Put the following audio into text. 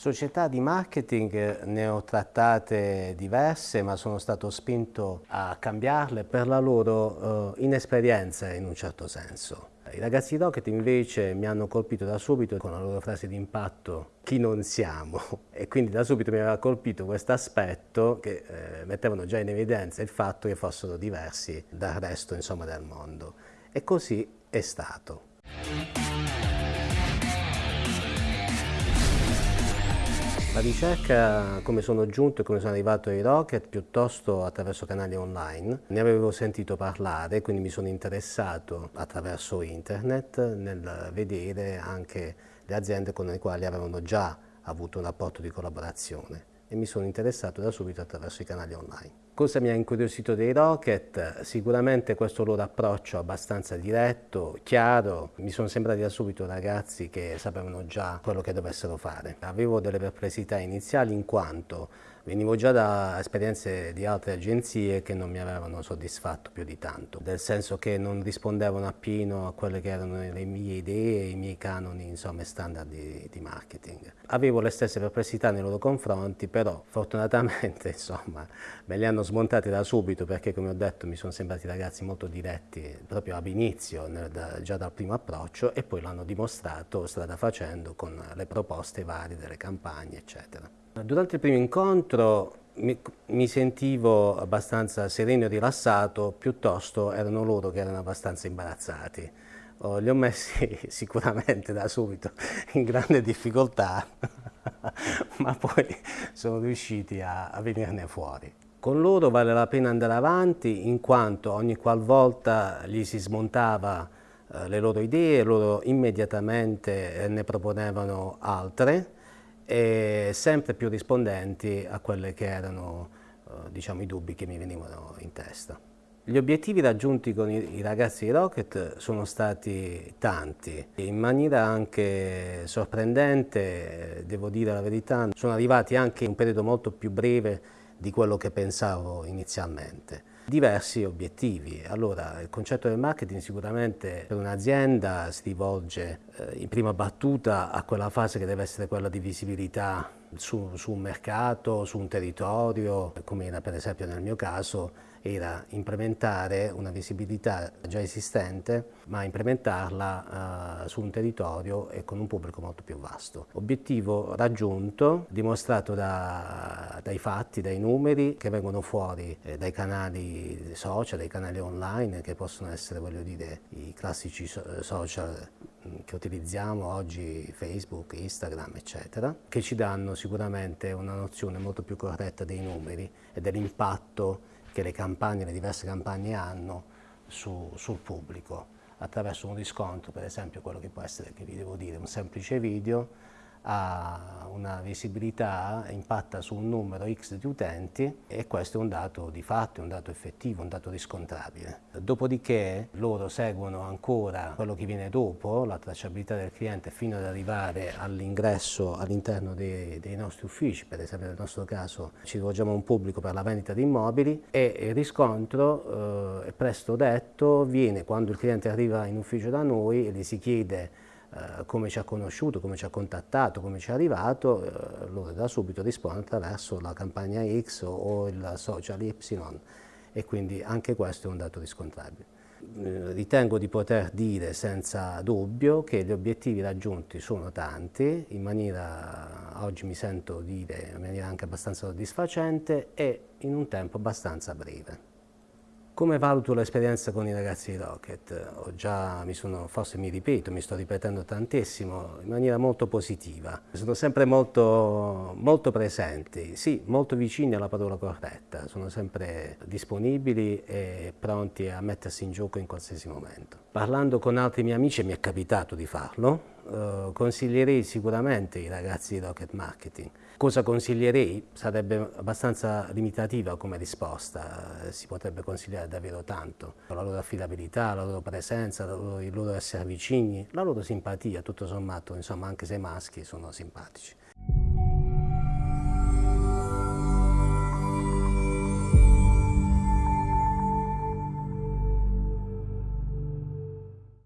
Società di marketing ne ho trattate diverse ma sono stato spinto a cambiarle per la loro uh, inesperienza in un certo senso. I ragazzi Rocket invece mi hanno colpito da subito con la loro frase di impatto chi non siamo e quindi da subito mi aveva colpito questo aspetto che eh, mettevano già in evidenza il fatto che fossero diversi dal resto insomma, del mondo e così è stato. La ricerca, come sono giunto e come sono arrivato ai Rocket, piuttosto attraverso canali online. Ne avevo sentito parlare, quindi mi sono interessato attraverso internet nel vedere anche le aziende con le quali avevano già avuto un rapporto di collaborazione e mi sono interessato da subito attraverso i canali online. Cosa mi ha incuriosito dei Rocket? Sicuramente questo loro approccio abbastanza diretto, chiaro, mi sono sembrati da subito ragazzi che sapevano già quello che dovessero fare. Avevo delle perplessità iniziali in quanto Venivo già da esperienze di altre agenzie che non mi avevano soddisfatto più di tanto, nel senso che non rispondevano appieno a quelle che erano le mie idee, i miei canoni, insomma, standard di, di marketing. Avevo le stesse perplessità nei loro confronti, però fortunatamente, insomma, me li hanno smontati da subito perché, come ho detto, mi sono sembrati ragazzi molto diretti proprio ab inizio, nel, da, già dal primo approccio, e poi l'hanno dimostrato strada facendo con le proposte varie delle campagne, eccetera. Durante il primo incontro mi, mi, sentivo abbastanza sereno e rilassato, piuttosto erano loro che erano abbastanza imbarazzati. Oh, li ho messi sicuramente da subito in grande difficoltà, ma poi sono riusciti a, a venirne fuori. Con loro vale la pena andare avanti in quanto ogni qualvolta gli si smontava eh, le loro idee, loro immediatamente ne proponevano altre, e sempre più rispondenti a quelli che erano eh, diciamo, i dubbi che mi venivano in testa. Gli obiettivi raggiunti con i, i ragazzi di Rocket sono stati tanti, in maniera anche sorprendente, devo dire la verità, sono arrivati anche in un periodo molto più breve di quello che pensavo inizialmente diversi obiettivi. Allora, il concetto del marketing sicuramente per un'azienda si rivolge eh, in prima battuta a quella fase che deve essere quella di visibilità su, su un mercato, su un territorio, come era per esempio nel mio caso, era implementare una visibilità già esistente, ma implementarla uh, su un territorio e con un pubblico molto più vasto. Obiettivo raggiunto, dimostrato da, dai fatti, dai numeri che vengono fuori eh, dai canali social, dai canali online, che possono essere, voglio dire, i classici social mm, che utilizziamo oggi, Facebook, Instagram, eccetera, che ci danno sicuramente una nozione molto più corretta dei numeri e dell'impatto che le campagne, le diverse campagne hanno su, sul pubblico. Attraverso un riscontro, per esempio quello che può essere, che vi devo dire, un semplice video ha una visibilità, impatta su un numero X di utenti e questo è un dato di fatto, un dato effettivo, un dato riscontrabile. Dopodiché loro seguono ancora quello che viene dopo, la tracciabilità del cliente fino ad arrivare all'ingresso all'interno dei, dei, nostri uffici, per esempio nel nostro caso ci rivolgiamo a un pubblico per la vendita di immobili e il riscontro, eh, presto detto, viene quando il cliente arriva in ufficio da noi e gli si chiede eh, come ci ha conosciuto, come ci ha contattato, come ci è arrivato, eh, loro da subito risponde attraverso la campagna X o il social Y e quindi anche questo è un dato riscontrabile. Eh, ritengo di poter dire senza dubbio che gli obiettivi raggiunti sono tanti, in maniera, oggi mi sento dire, in maniera anche abbastanza soddisfacente e in un tempo abbastanza breve. Come valuto l'esperienza con i ragazzi di Rocket? Già, mi sono, forse mi ripeto, mi sto ripetendo tantissimo, in maniera molto positiva. Sono sempre molto, molto presenti, sì, molto vicini alla parola corretta, sono sempre disponibili e pronti a mettersi in gioco in qualsiasi momento. Parlando con altri miei amici, mi è capitato di farlo, eh, consiglierei sicuramente i ragazzi di Rocket Marketing. Cosa consiglierei? Sarebbe abbastanza limitativa come risposta, eh, si potrebbe consigliare davvero tanto. La loro affidabilità, la loro presenza, la loro, il loro essere vicini, la loro simpatia, tutto sommato, insomma, anche se maschi sono simpatici.